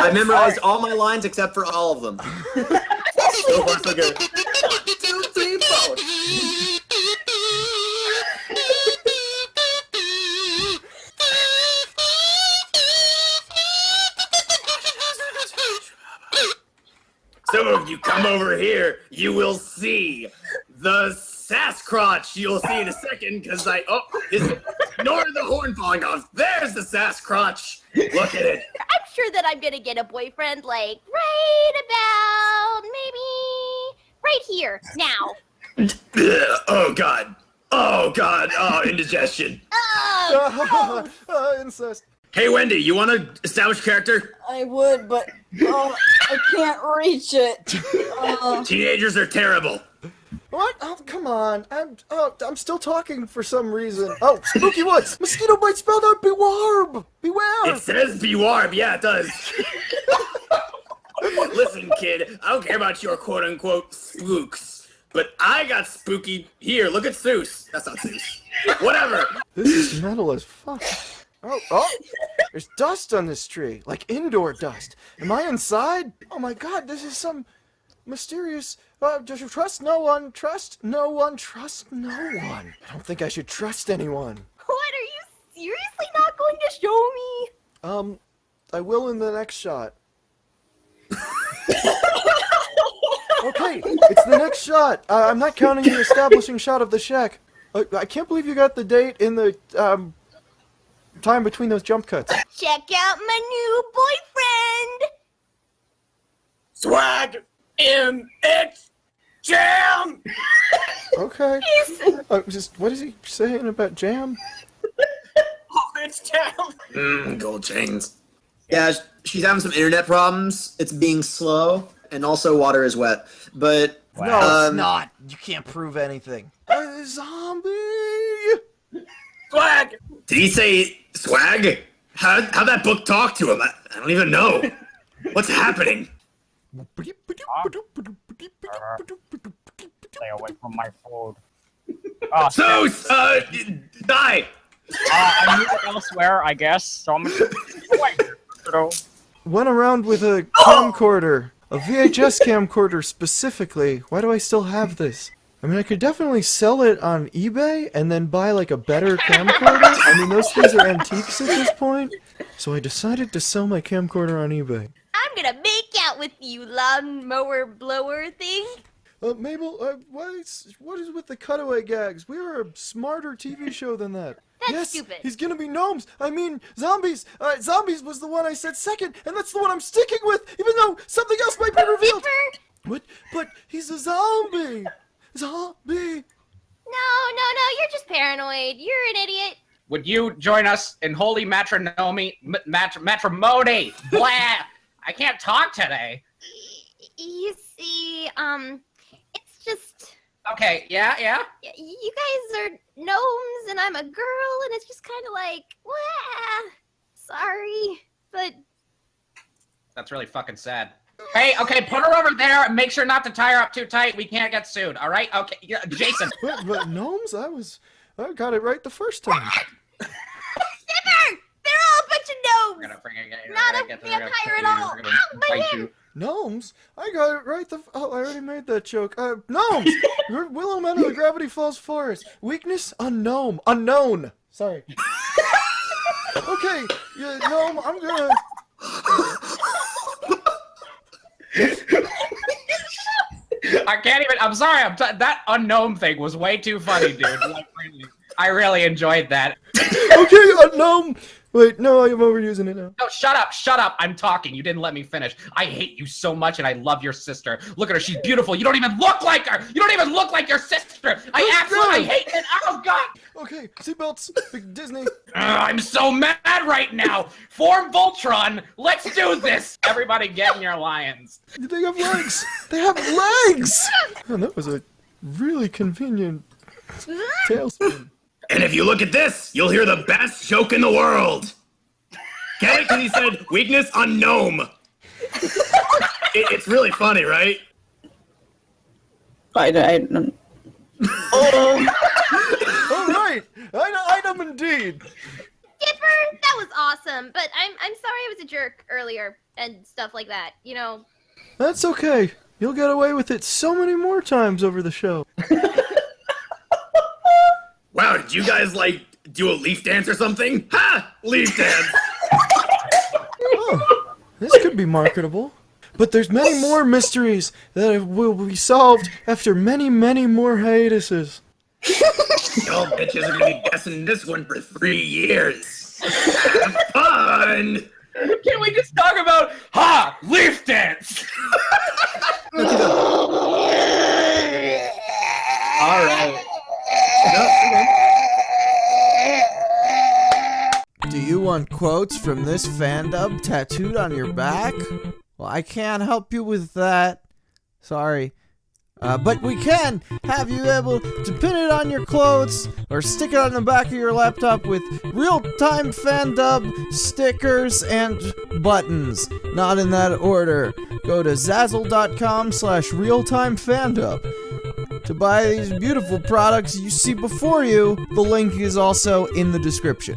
I memorized all my lines except for all of them. so far, so good. One, two, three, four. So if you come over here, you will see the Sasquatch. You'll see in a second, because I oh, is, ignore the horn falling off. There's the Sasquatch. Look at it. I'm sure that I'm gonna get a boyfriend like right about maybe right here now. Oh God. Oh God. Oh, indigestion. Oh, uh, incest. Hey Wendy, you want to establish character? I would, but oh, I can't reach it. Uh, Teenagers are terrible. What? Oh, come on. I'm oh, I'm still talking for some reason. Oh, spooky woods. Mosquito bite spelled out bewarb. Beware. It says Bewarb. Yeah, it does. Listen, kid, I don't care about your quote unquote spooks, but I got spooky. Here, look at Seuss. That's not Seuss. Whatever. This is metal as fuck. Oh, oh, there's dust on this tree, like indoor dust. Am I inside? Oh my god, this is some mysterious. Uh, just trust no one, trust no one, trust no one. I don't think I should trust anyone. what are you seriously not going to show me? Um, I will in the next shot. okay, it's the next shot. Uh, I'm not counting the establishing shot of the shack. Uh, I can't believe you got the date in the um time between those jump cuts. Check out my new boyfriend. Swag in its jam. Okay. Uh, just what is he saying about jam? Oh, it's jam. Mmm, gold chains. Yeah, she's having some internet problems. It's being slow, and also water is wet. But No, it's Um, not. You can't prove anything. A zombie. swag. Did he say swag? How how'd that book talk to him? I, I don't even know. What's happening? Stay away from my food. Oh, so, Zeus, uh, die. uh, I'm moving elsewhere, I guess. So I'm gonna wait. Went around with a camcorder, a VHS camcorder specifically. Why do I still have this? I mean, I could definitely sell it on eBay and then buy like a better camcorder. I mean, those things are antiques at this point. So I decided to sell my camcorder on eBay. I'm gonna make out with you, lawnmower blower thing. Uh, Mabel, uh, what is, what is with the cutaway gags? We are a smarter TV show than that. That's yes, stupid. he's gonna be gnomes. I mean, zombies. Uh, zombies was the one I said second, and that's the one I'm sticking with, even though something else might be revealed. Skipper? What? But he's a zombie. Zombie. No, no, no, you're just paranoid. You're an idiot. Would you join us in holy matrinomy, m- matr- matrimony? Blah! I can't talk today. You see, um, it's just Okay, yeah, yeah. y- you guys are gnomes and I'm a girl, and it's just kind of like, wah, sorry, but That's really fucking sad. Hey, okay, put her over there make sure not to tie her up too tight. We can't get sued, all right? Okay, yeah, Jason. But, but gnomes? I was. I got it right the first time. Skipper, they're all a bunch of We're gnomes. gonna freaking get, Not a gonna get- we're gonna vampire at all. Ow, my bite hand. you. Gnomes? I got it right the. Oh, I already made that joke. Uh, gnomes! You're Willow Men of the Gravity Falls Forest. Weakness? Unknown. Unknown. Sorry. okay, yeah, gnome, I'm gonna. I can't even. I'm sorry. I'm t- that unknown thing was way too funny, dude. Like, really, I really enjoyed that. Okay, uh, unknown! Wait, no, I'm overusing it now. No, shut up, shut up. I'm talking. You didn't let me finish. I hate you so much, and I love your sister. Look at her. She's beautiful. You don't even look like her. You don't even look like your sister. I Oh, absolutely God. hate it. Oh God. Okay, seatbelts. Big Disney. Ugh, I'm so mad right now. Form Voltron. Let's do this. Everybody, get in your lions. They have legs. They have legs. Man, oh, that was a really convenient tailspin. And if you look at this, you'll hear the best joke in the world. Get it? Because he said weakness unknown. It, it's really funny, right? I, I, oh. All right, item, item indeed. Skipper, that was awesome. But I'm I'm sorry I was a jerk earlier and stuff like that. You know. That's okay. You'll get away with it so many more times over the show. Wow, did you guys like do a leaf dance or something? Ha! Leaf dance. Oh, this could be marketable. But there's many more mysteries that will be solved after many, many more hiatuses. Y'all bitches are gonna be guessing this one for three years. Have fun. Can we just talk about ha leaf dance? All right. Do you want quotes from this fandub tattooed on your back? Well, I can't help you with that. Sorry. Uh, but we can have you able to pin it on your clothes or stick it on the back of your laptop with real-time fandub stickers and buttons. Not in that order. Go to zazzle.com slash realtime fandub. To buy these beautiful products you see before you, the link is also in the description.